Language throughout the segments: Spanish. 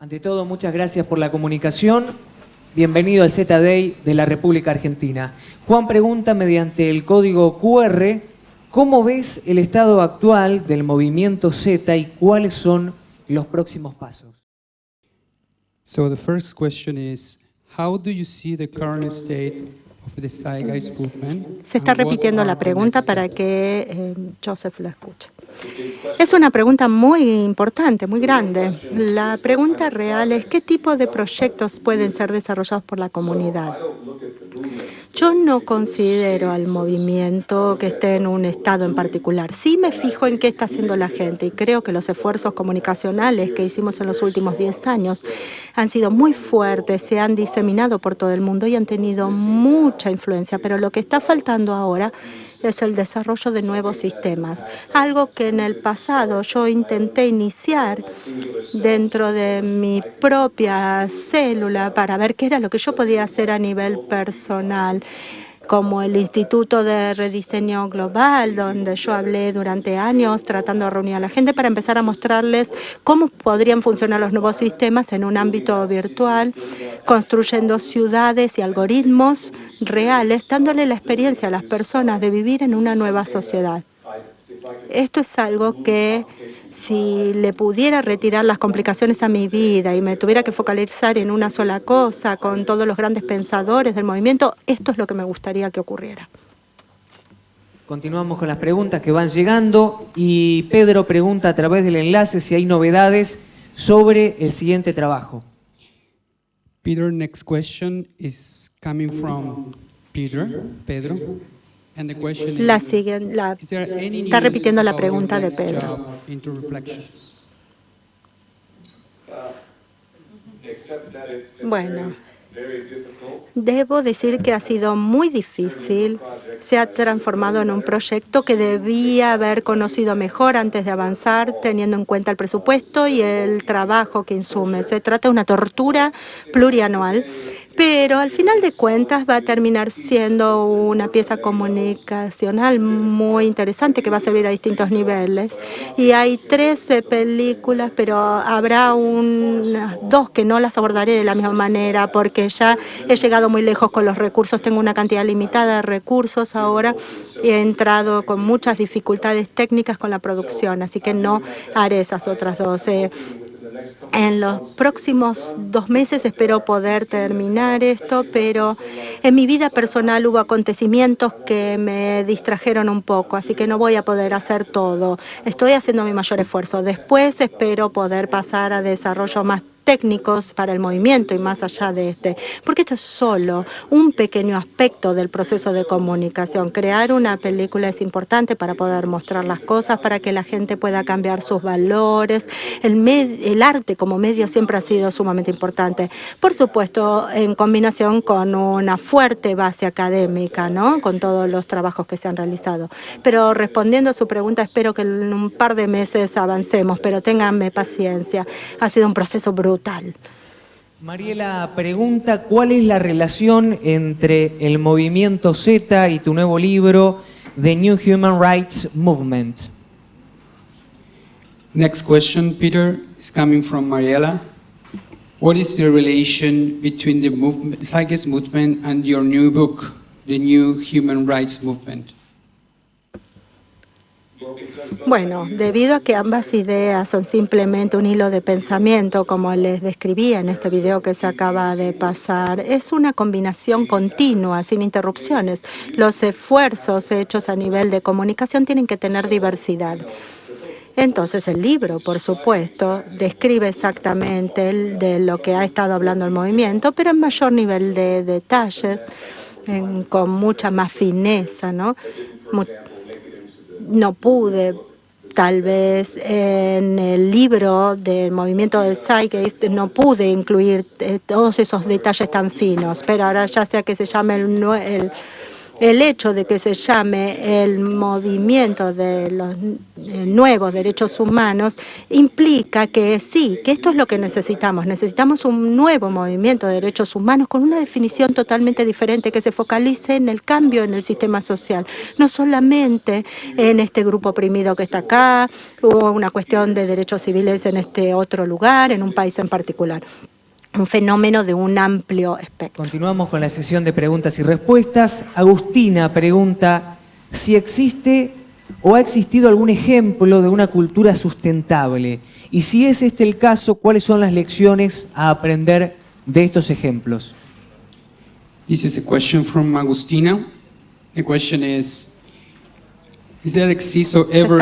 Ante todo, muchas gracias por la comunicación. Bienvenido al Z-Day de la República Argentina. Juan pregunta mediante el código QR, ¿cómo ves el estado actual del movimiento Z y cuáles son los próximos pasos? So the first question is, how do you see the current state of the Zeitgeist movement? Se está repitiendo la pregunta para que eh, Joseph lo escuche. Es una pregunta muy importante, muy grande. La pregunta real es qué tipo de proyectos pueden ser desarrollados por la comunidad. Yo no considero al movimiento que esté en un estado en particular. Sí me fijo en qué está haciendo la gente y creo que los esfuerzos comunicacionales que hicimos en los últimos 10 años han sido muy fuertes, se han diseminado por todo el mundo y han tenido mucha influencia. Pero lo que está faltando ahora es el desarrollo de nuevos sistemas, algo que en el pasado yo intenté iniciar dentro de mi propia célula para ver qué era lo que yo podía hacer a nivel personal como el Instituto de Rediseño Global, donde yo hablé durante años tratando de reunir a la gente para empezar a mostrarles cómo podrían funcionar los nuevos sistemas en un ámbito virtual, construyendo ciudades y algoritmos reales, dándole la experiencia a las personas de vivir en una nueva sociedad. Esto es algo que si le pudiera retirar las complicaciones a mi vida y me tuviera que focalizar en una sola cosa con todos los grandes pensadores del movimiento, esto es lo que me gustaría que ocurriera. Continuamos con las preguntas que van llegando y Pedro pregunta a través del enlace si hay novedades sobre el siguiente trabajo. Peter, next question is coming from Peter, Pedro. La siguen, está repitiendo la pregunta de Pedro. Bueno, debo decir que ha sido muy difícil. Se ha transformado en un proyecto que debía haber conocido mejor antes de avanzar, teniendo en cuenta el presupuesto y el trabajo que insume. Se trata de una tortura plurianual, pero al final de cuentas va a terminar siendo una pieza comunicacional muy interesante que va a servir a distintos niveles. Y hay 13 películas, pero habrá unas dos que no las abordaré de la misma manera porque ya he llegado muy lejos con los recursos. Tengo una cantidad limitada de recursos ahora y he entrado con muchas dificultades técnicas con la producción, así que no haré esas otras dos. En los próximos dos meses espero poder terminar esto, pero en mi vida personal hubo acontecimientos que me distrajeron un poco, así que no voy a poder hacer todo. Estoy haciendo mi mayor esfuerzo. Después espero poder pasar a desarrollo más técnicos para el movimiento y más allá de este, porque esto es solo un pequeño aspecto del proceso de comunicación. Crear una película es importante para poder mostrar las cosas, para que la gente pueda cambiar sus valores. El, arte como medio siempre ha sido sumamente importante. Por supuesto, en combinación con una fuerte base académica, ¿no? Con todos los trabajos que se han realizado. Pero respondiendo a su pregunta, espero que en un par de meses avancemos, pero ténganme paciencia. Ha sido un proceso brutal. Mariela pregunta cuál es la relación entre el movimiento Z y tu nuevo libro, The New Human Rights Movement. Next question, Peter, is coming from Mariela. What is the relation between the movement, movement and your new book, The New Human Rights Movement? Bueno, debido a que ambas ideas son simplemente un hilo de pensamiento, como les describía en este video que se acaba de pasar, es una combinación continua, sin interrupciones. Los esfuerzos hechos a nivel de comunicación tienen que tener diversidad. Entonces el libro, por supuesto, describe exactamente de lo que ha estado hablando el movimiento, pero en mayor nivel de detalles, con mucha más fineza, ¿no? No pude. Tal vez en el libro del movimiento del Zeitgeist no pude incluir eh, todos esos detalles tan finos, pero ahora ya sea que se llame el, el, el hecho de que se llame el movimiento de los eh, nuevos derechos humanos implica que sí, que esto es lo que necesitamos. Necesitamos un nuevo movimiento de derechos humanos con una definición totalmente diferente que se focalice en el cambio en el sistema social, no solamente en este grupo oprimido que está acá, o una cuestión de derechos civiles en este otro lugar, en un país en particular un fenómeno de un amplio espectro. Continuamos con la sesión de preguntas y respuestas. Agustina pregunta si existe o ha existido algún ejemplo de una cultura sustentable y si es este el caso, ¿cuáles son las lecciones a aprender de estos ejemplos? This is a question from Agustina. The question is, is there exist or ever,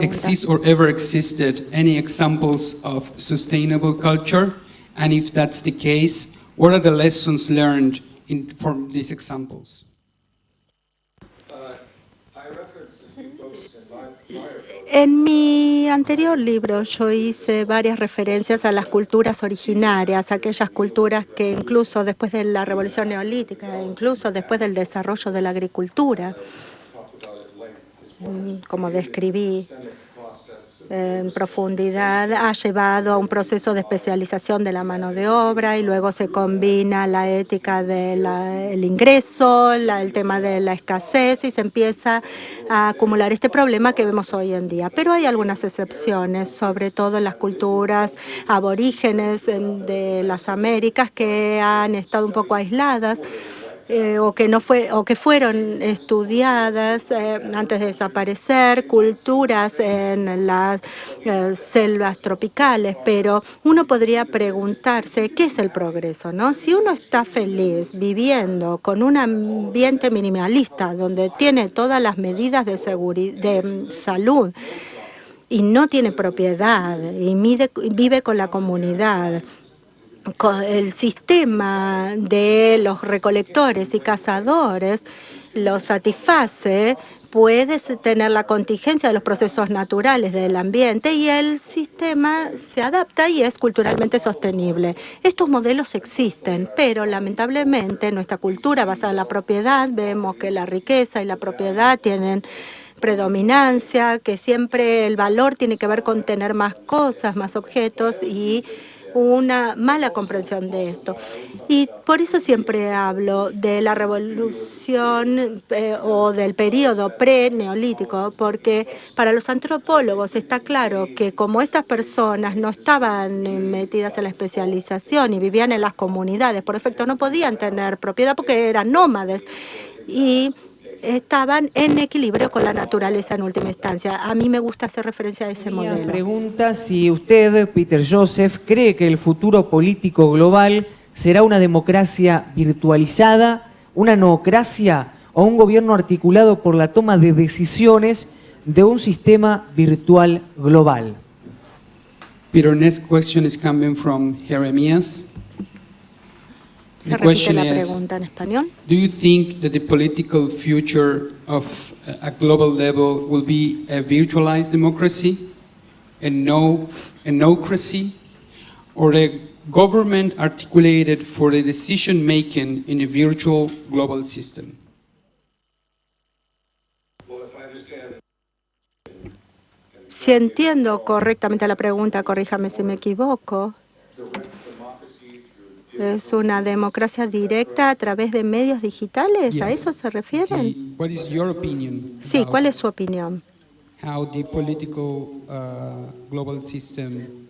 exist or ever existed any examples of sustainable culture? And if that's the case, what are the lessons learned in, from these examples? En mi anterior libro yo hice varias referencias a las culturas originarias, aquellas culturas que incluso después de la revolución neolítica, incluso después del desarrollo de la agricultura, mm, como describí, en profundidad ha llevado a un proceso de especialización de la mano de obra y luego se combina la ética del ingreso, el tema de la escasez y se empieza a acumular este problema que vemos hoy en día. Pero hay algunas excepciones, sobre todo en las culturas aborígenes de las Américas que han estado un poco aisladas eh, o que no fue o que fueron estudiadas eh, antes de desaparecer, culturas en las eh, selvas tropicales, pero uno podría preguntarse qué es el progreso, ¿no? Si uno está feliz viviendo con un ambiente minimalista donde tiene todas las medidas de seguridad, de mm, salud y no tiene propiedad y vive con la comunidad el sistema de los recolectores y cazadores lo satisface, puede tener la contingencia de los procesos naturales del ambiente y el sistema se adapta y es culturalmente sostenible. Estos modelos existen, pero lamentablemente nuestra cultura basada en la propiedad, vemos que la riqueza y la propiedad tienen predominancia, que siempre el valor tiene que ver con tener más cosas, más objetos y una mala comprensión de esto. Y por eso siempre hablo de la revolución eh, o del periodo pre-neolítico, porque para los antropólogos está claro que como estas personas no estaban metidas en la especialización y vivían en las comunidades, por efecto no podían tener propiedad porque eran nómades. Y estaban en equilibrio con la naturaleza en última instancia. A mí me gusta hacer referencia a ese modelo. Pregunta si usted, Peter Joseph, cree que el futuro político global será una democracia virtualizada, una noocracia o un gobierno articulado por la toma de decisiones de un sistema virtual global. Peter, next question is coming from Jeremias. Se repite la pregunta en español. Do you think that the political future of uh, a global level will be a virtualized democracy, a no, a no-cracy, or a government articulated for the decision making in a virtual global system? Si entiendo correctamente la pregunta, corríjame si me equivoco. ¿Es una democracia directa a través de medios digitales? ¿A eso se refieren? sí, ¿cuál es su opinión?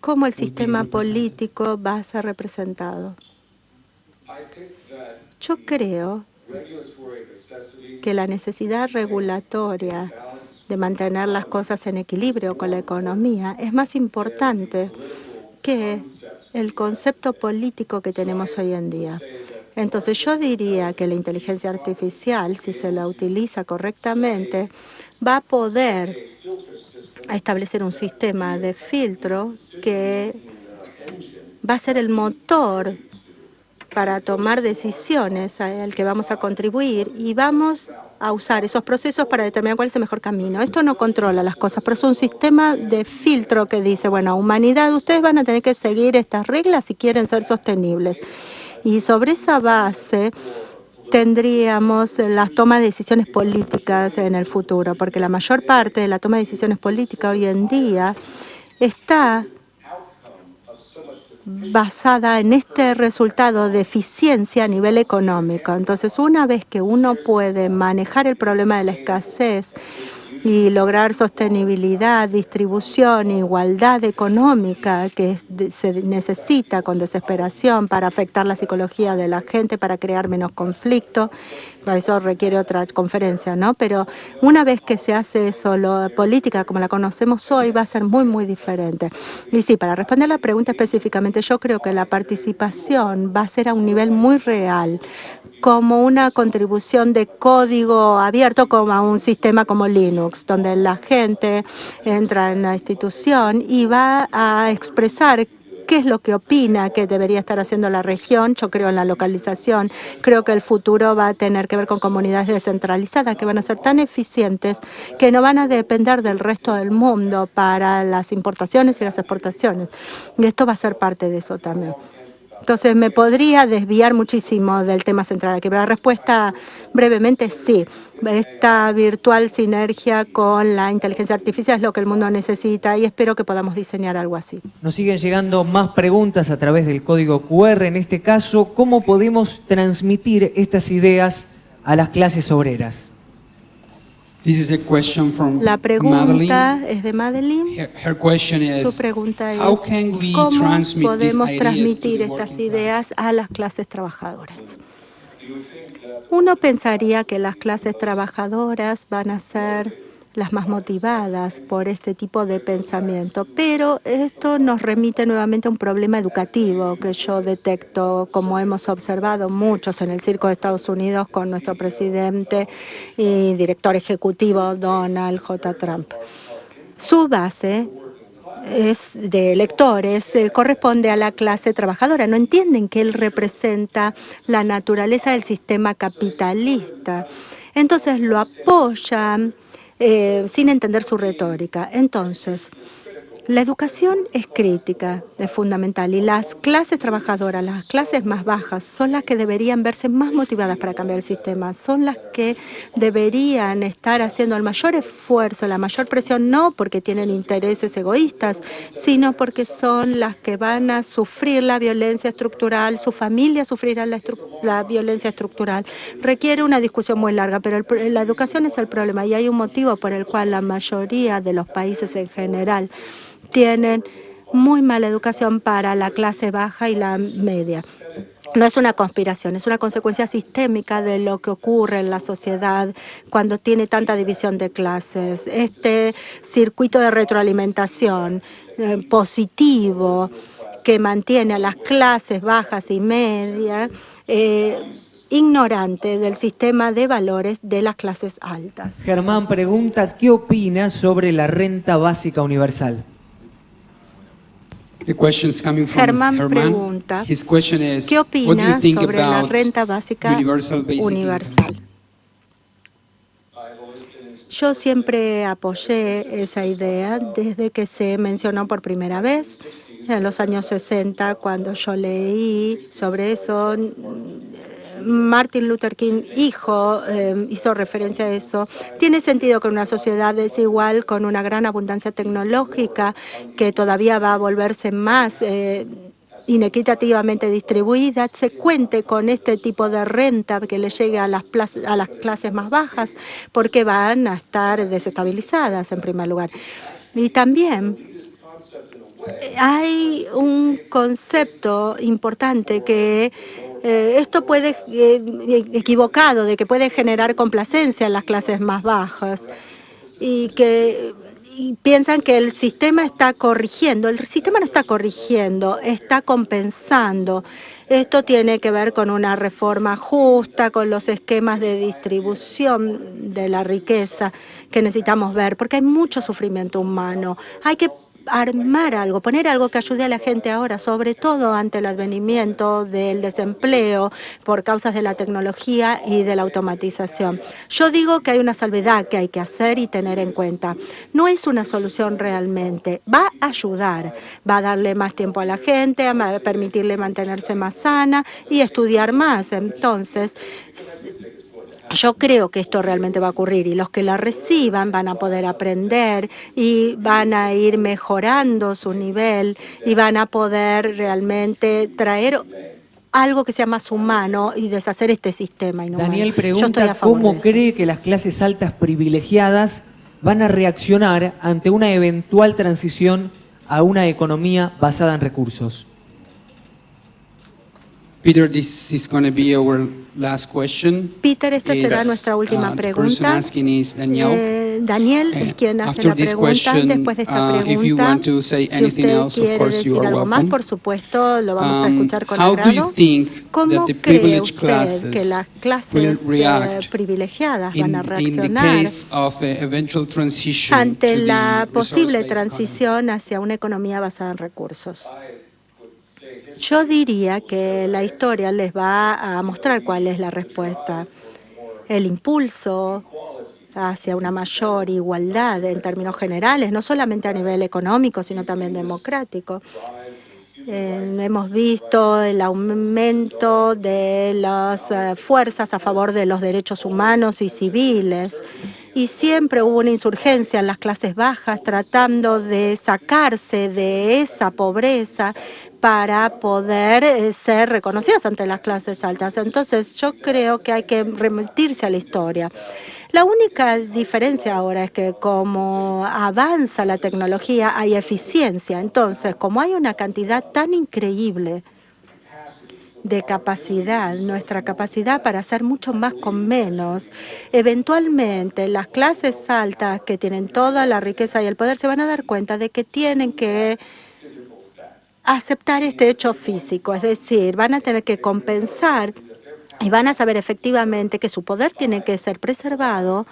¿Cómo el sistema político va a ser representado? Yo creo que la necesidad regulatoria de mantener las cosas en equilibrio con la economía es más importante que el concepto político que tenemos hoy en día. Entonces yo diría que la inteligencia artificial, si se la utiliza correctamente, va a poder establecer un sistema de filtro que va a ser el motor para tomar decisiones al que vamos a contribuir y vamos a usar esos procesos para determinar cuál es el mejor camino. Esto no controla las cosas, pero es un sistema de filtro que dice, bueno, humanidad, ustedes van a tener que seguir estas reglas si quieren ser sostenibles. Y sobre esa base tendríamos las tomas de decisiones políticas en el futuro, porque la mayor parte de la toma de decisiones políticas hoy en día está basada en este resultado de eficiencia a nivel económico. Entonces, una vez que uno puede manejar el problema de la escasez y lograr sostenibilidad, distribución, igualdad económica que se necesita con desesperación para afectar la psicología de la gente, para crear menos conflicto. Eso requiere otra conferencia, ¿no? Pero una vez que se hace eso, la política como la conocemos hoy va a ser muy, muy diferente. Y sí, para responder la pregunta específicamente, yo creo que la participación va a ser a un nivel muy real, como una contribución de código abierto como a un sistema como Linux, donde la gente entra en la institución y va a expresar qué es lo que opina que debería estar haciendo la región. Yo creo en la localización. Creo que el futuro va a tener que ver con comunidades descentralizadas que van a ser tan eficientes que no van a depender del resto del mundo para las importaciones y las exportaciones. Y esto va a ser parte de eso también. Entonces, me podría desviar muchísimo del tema central aquí, pero la respuesta brevemente sí. Esta virtual sinergia con la inteligencia artificial es lo que el mundo necesita y espero que podamos diseñar algo así. Nos siguen llegando más preguntas a través del código QR. En este caso, ¿cómo podemos transmitir estas ideas a las clases obreras? La pregunta es de Madeline. Su pregunta es, ¿cómo podemos transmitir estas ideas a las clases trabajadoras? Uno pensaría que las clases trabajadoras van a ser las más motivadas por este tipo de pensamiento. Pero esto nos remite nuevamente a un problema educativo que yo detecto, como hemos observado muchos en el circo de Estados Unidos con nuestro presidente y director ejecutivo Donald J. Trump. Su base es de electores eh, corresponde a la clase trabajadora. No entienden que él representa la naturaleza del sistema capitalista. Entonces lo apoyan eh, sin entender su retórica. Entonces, la educación es crítica, es fundamental y las clases trabajadoras, las clases más bajas, son las que deberían verse más motivadas para cambiar el sistema, son las que deberían estar haciendo el mayor esfuerzo, la mayor presión, no porque tienen intereses egoístas, sino porque son las que van a sufrir la violencia estructural, su familia sufrirá la, la violencia estructural. Requiere una discusión muy larga, pero la educación es el problema y hay un motivo por el cual la mayoría de los países en general tienen muy mala educación para la clase baja y la media. No es una conspiración, es una consecuencia sistémica de lo que ocurre en la sociedad cuando tiene tanta división de clases. Este circuito de retroalimentación eh, positivo que mantiene a las clases bajas y medias eh, ignorante del sistema de valores de las clases altas. Germán pregunta, ¿qué opina sobre la renta básica universal? Germán pregunta, ¿qué opina sobre la renta básica universal? Yo siempre apoyé esa idea desde que se mencionó por primera vez en los años 60, cuando yo leí sobre eso Martin Luther King, hijo, eh, hizo referencia a eso. Tiene sentido que una sociedad desigual, con una gran abundancia tecnológica, que todavía va a volverse más eh, inequitativamente distribuida, se cuente con este tipo de renta que le llegue a las, a las clases más bajas, porque van a estar desestabilizadas en primer lugar. Y también hay un concepto importante que eh, esto puede, eh, equivocado, de que puede generar complacencia en las clases más bajas y que piensan que el sistema está corrigiendo. El sistema no está corrigiendo, está compensando. Esto tiene que ver con una reforma justa, con los esquemas de distribución de la riqueza que necesitamos ver, porque hay mucho sufrimiento humano. Hay que armar algo, poner algo que ayude a la gente ahora, sobre todo ante el advenimiento del desempleo por causas de la tecnología y de la automatización. Yo digo que hay una salvedad que hay que hacer y tener en cuenta. No es una solución realmente, va a ayudar, va a darle más tiempo a la gente, a permitirle mantenerse más sana y estudiar más. Entonces, yo creo que esto realmente va a ocurrir y los que la reciban van a poder aprender y van a ir mejorando su nivel y van a poder realmente traer algo que sea más humano y deshacer este sistema. Daniel pregunta cómo cree que las clases altas privilegiadas van a reaccionar ante una eventual transición a una economía basada en recursos. Peter, this is going to be our last question. Peter, esta será nuestra última uh, pregunta. Is Daniel. Eh, Daniel es quien hace la pregunta. Question, Después de esta pregunta, uh, if you want to say anything si else, of course you are algo welcome. Más, por supuesto, lo vamos um, a escuchar con how agrado. Do you think ¿Cómo that the que las clases eh, privilegiadas van a reaccionar of, uh, ante la posible transición hacia una economía basada en recursos? Yo diría que la historia les va a mostrar cuál es la respuesta. El impulso hacia una mayor igualdad en términos generales, no solamente a nivel económico, sino también democrático. Eh, hemos visto el aumento de las eh, fuerzas a favor de los derechos humanos y civiles y siempre hubo una insurgencia en las clases bajas tratando de sacarse de esa pobreza para poder eh, ser reconocidas ante las clases altas. Entonces yo creo que hay que remitirse a la historia. La única diferencia ahora es que como avanza la tecnología hay eficiencia. Entonces, como hay una cantidad tan increíble de capacidad, nuestra capacidad para hacer mucho más con menos. Eventualmente las clases altas que tienen toda la riqueza y el poder se van a dar cuenta de que tienen que aceptar este hecho físico, es decir, van a tener que compensar y van a saber efectivamente que su poder tiene que ser preservado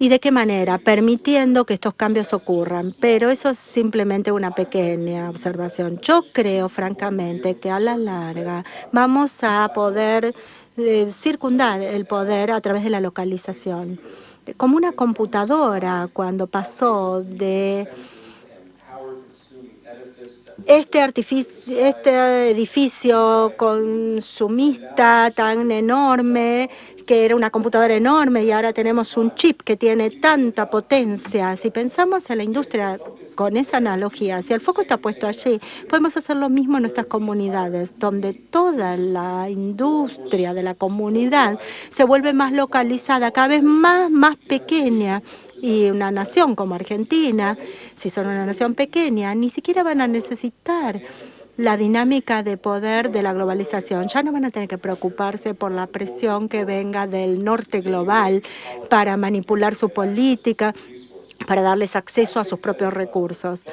¿Y de qué manera? Permitiendo que estos cambios ocurran. Pero eso es simplemente una pequeña observación. Yo creo, francamente, que a la larga vamos a poder eh, circundar el poder a través de la localización. Como una computadora, cuando pasó de este, este edificio consumista tan enorme que era una computadora enorme y ahora tenemos un chip que tiene tanta potencia. Si pensamos en la industria con esa analogía, si el foco está puesto allí, podemos hacer lo mismo en nuestras comunidades, donde toda la industria de la comunidad se vuelve más localizada, cada vez más, más pequeña y una nación como Argentina, si son una nación pequeña, ni siquiera van a necesitar la dinámica de poder de la globalización. Ya no van a tener que preocuparse por la presión que venga del norte global para manipular su política, para darles acceso a sus propios recursos.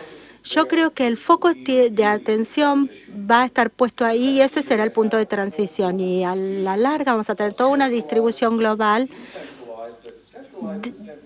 Yo creo que el foco de atención va a estar puesto ahí y ese será el punto de transición. Y a la larga vamos a tener toda una distribución global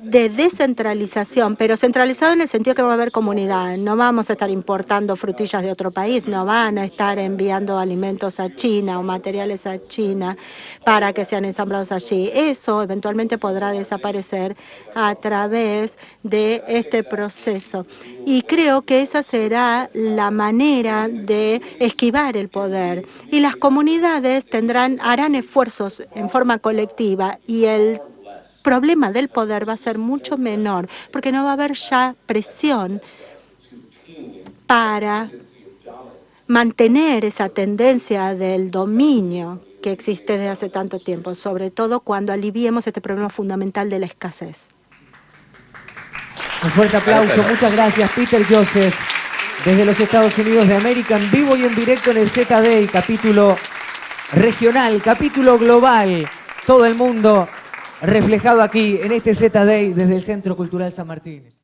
de descentralización, pero centralizado en el sentido que va a haber comunidad. No vamos a estar importando frutillas de otro país, no van a estar enviando alimentos a China o materiales a China para que sean ensamblados allí. Eso eventualmente podrá desaparecer a través de este proceso. Y creo que esa será la manera de esquivar el poder. Y las comunidades tendrán, harán esfuerzos en forma colectiva y el problema del poder va a ser mucho menor, porque no va a haber ya presión para mantener esa tendencia del dominio que existe desde hace tanto tiempo, sobre todo cuando aliviemos este problema fundamental de la escasez. Un fuerte aplauso, muchas gracias Peter Joseph, desde los Estados Unidos de América, en vivo y en directo en el ZD, capítulo regional, capítulo global, todo el mundo reflejado aquí en este Z-Day desde el Centro Cultural San Martín.